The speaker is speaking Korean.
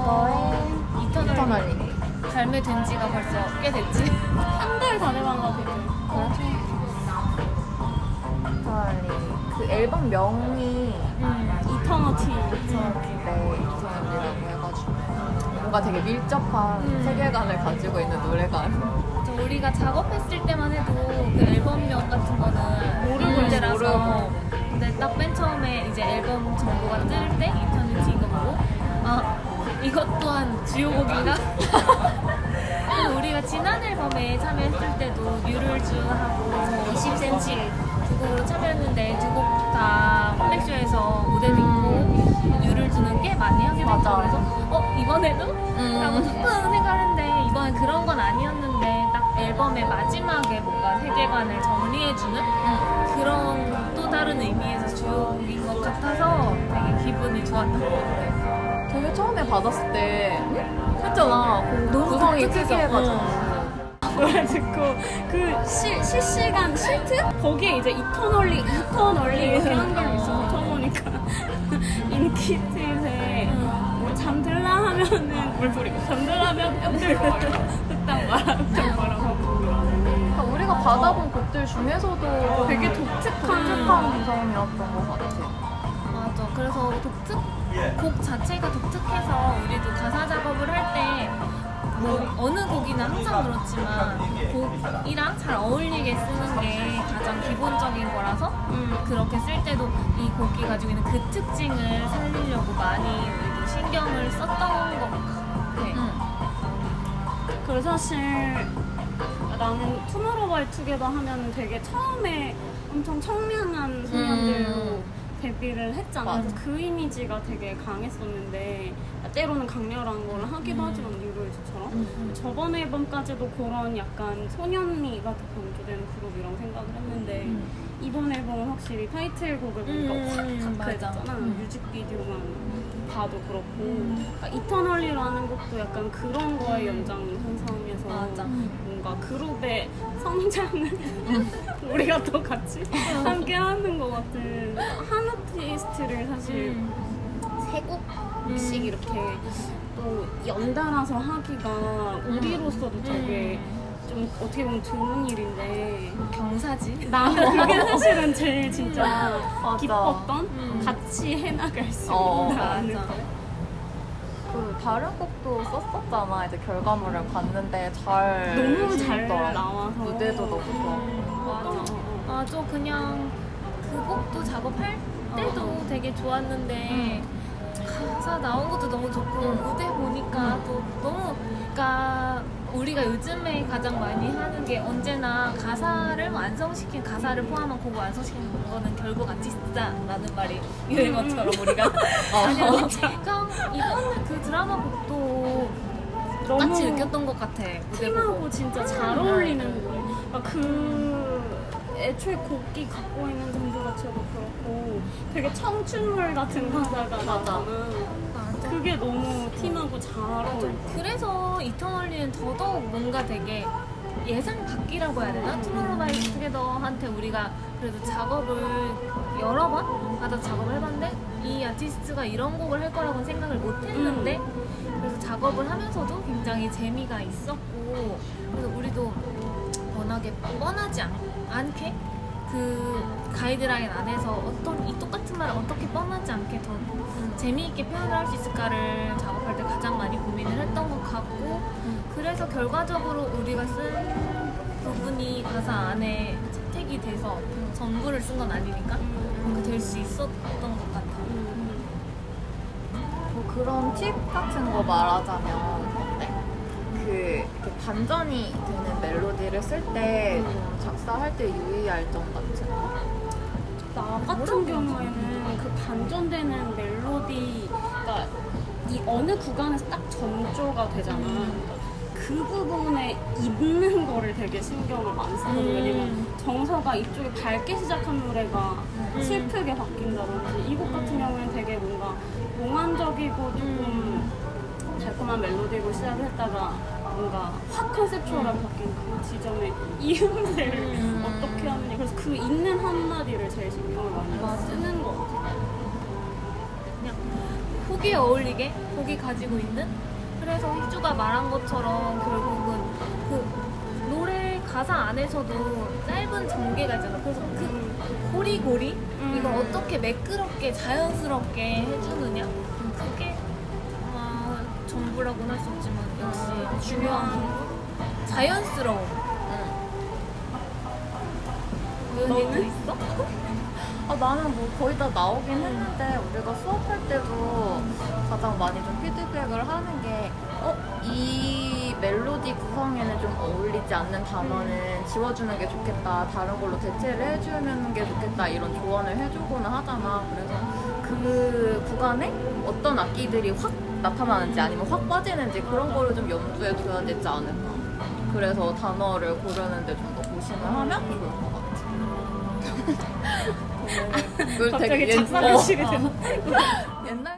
너의 이터널리 발매된 지가 벌써 꽤 됐지? 한 달 다 돼간 거 같아 이터널리 그 앨범 명이 음, 이터너티 이터널리라고 해가지고 뭔가 되게 밀접한 음. 세계관을 가지고 있는 노래가 우리가 작업했을 때만 해도 그 앨범명 같은 거는 모르고 음, 때라서 모르고. 근데 딱 맨 처음에 이제 앨범 정보가 뜰 때 인터넷이 이것 또한 주요곡인가? 우리가 지난 앨범에 참여했을 때도 뮤를즈하고 20cm 두 곡으로 참여했는데 두 곡다 콜렉션에서 무대도 있고 뮤를즈는 꽤 많이 하게 됐고. 그래서 어 이번에도? 라고 조금 생각했는데 이번엔 그런 건 아니었는데 딱 앨범의 마지막에 뭔가 세계관을 정리해주는 그런 또 다른 의미에서 주요곡인 것 같아서 되게 기분이 좋았던 것 같아요. 되게 처음에 받았을 때 했잖아. 그 너무 구성이. 특이해가지고. 노래 듣고 그 시, 실시간 시트? 거기에 이제 이터널리 이터널리 이렇게 한글로 있어서 처음 보니까. 인키트에 뭐 잠들라 하면은 물소리고 잠들라 하면 뼈들 흑당 하고. 그러니까 우리가 받아본 곡들 중에서도 되게 독특한 독특한 구성이었던 것 같아. 맞아. 그래서 독특 곡 자체가 독특해서 우리도 가사 작업을 할 때 뭐 어느 곡이나 항상 그렇지만 곡이랑 잘 어울리게 쓰는 게 가장 기본적인 거라서 그렇게 쓸 때도 이 곡이 가지고 있는 그 특징을 살리려고 많이 우리도 신경을 썼던 것 같아. 그래서 사실 나는 투모로우바이투게더 하면 되게 처음에 엄청 청량한 소년들로 음. 데뷔를 했잖아. 맞아. 그 이미지가 되게 강했었는데 때로는 강렬한 걸 하기도 하지만 뉴로이즈처럼 저번 앨범까지도 그런 약간 소년미가 더 강조되는 그룹이라고 생각을 했는데 이번 앨범은 확실히 타이틀곡을 보니까 음, 확. 다크했잖아. 음. 뮤직비디오만 봐도 그렇고 그러니까 이터널리라는 곡도 약간 그런 거의 연장선상에서 맞아. 뭔가 그룹의 성장을 우리가 또 같이 함께 하는 것 같은 한 아티스트를 사실 음. 세 곡씩 이렇게 또 연달아서 하기가 우리로서도 되게 좀 어떻게 보면 드문 일인데 경사지. 나 그게 사실은 제일 진짜 맞아. 기뻤던 음. 같이 해나갈 수 어, 있다는 맞아. 거. 그 다른 곡도 썼었잖아 이제 결과물을 봤는데 잘 너무 잘. 나와서 무대도 너무 좋았고 맞아. 맞아. 그냥 그 곡도 작업할 때도 되게 좋았는데 가사 나온 것도 너무 좋고 무대 보니까 또 너무 그러니까 우리가 요즘에 가장 많이 하는 게 언제나 가사를 완성시킨 가사를 포함한 곡을 완성시키는 거는 결국 아티스트다라는 말이 유행어처럼 우리가. 아니야 그냥 이번 그 드라마 곡도 똑같이 느꼈던 것 같아 팀하고 진짜 잘 어울리는 노래. 그러니까 그 애초에 곡이 갖고 있는 정서 자체도 그렇고 되게 청춘물 같은 가사가 나잖아. 맞아. 그게 너무 팀하고 잘 어울려. 그래서 이터널리는 더더욱 뭔가 되게 예상 밖이라고 해야 되나? 투모로우바이투게더한테 우리가 그래도 작업을 여러 번 받아 작업을 해봤는데 이 아티스트가 이런 곡을 할 거라고는 생각을 못 했는데 그래서 작업을 하면서도 굉장히 재미가 있었고 그래서 우리도 워낙에 뻔하지 않, 않게 그 가이드라인 안에서 어떤 이 똑같은 말을 어떻게 뻔하지 않게 더 재미있게 표현을 할 수 있을까를 작업할 때 가장 많이 고민을 했던 것 같고 그래서 결과적으로 우리가 쓴 부분이 가사 안에 채택이 돼서 전부를 쓴 건 아니니까 그렇게 될 수 있었던 것 같아요. 뭐 그런 팁 같은 거 말하자면? 그 반전이 되는 멜로디를 쓸때좀 작사할 때 유의할 점 같은 거? 나 같은 경우에는 그 반전되는 멜로디, 그러니까 이 어느 구간에서 딱 전조가 되잖아. 그 부분에 있는 거를 되게 신경을 많이 쓰거든. 음. 왜냐면 정서가 이쪽에 밝게 시작한 노래가 슬프게 바뀐다든지 이 곡 같은 경우에는 되게 뭔가 몽환적이고 조금 달콤한 멜로디로 시작을 했다가 뭔가 확 컨셉추얼하게 바뀐 그 지점에 이음새를 음. 어떻게 하느냐 그래서 그 있는 한마디를 제일 신경을 많이 맞아. 쓰는 것 같아요 그냥 곡이 어울리게 곡이 가지고 있는 그래서 희주가 말한 것처럼 결국은 그 가사 안에서도 짧은 전개가 있잖아. 그래서 그 고리고리 음. 이걸 어떻게 매끄럽게 자연스럽게 해주느냐 그게 아마 전부라고는 할 수 없지만 역시 중요한 부분. 자연스러움. 너는 있어? 아, 나는 뭐 거의 다 나오긴 했는데 우리가 수업할 때도 가장 많이 좀 피드백을 하는 게 어? 이 멜로디 구성에는 좀 어울리지 않는 단어는 지워주는 게 좋겠다 다른 걸로 대체를 해주는 게 좋겠다 이런 조언을 해주고는 하잖아 그래서 그 구간에 어떤 악기들이 확 나타나는지 아니면 확 빠지는지 그런 거를 좀 염두에 둬야 되지 않을까. 그래서 단어를 고르는데 좀 더 고심을 하면 좋을 것 같아 갑자기 옛- 작사 어, 되나? 옛날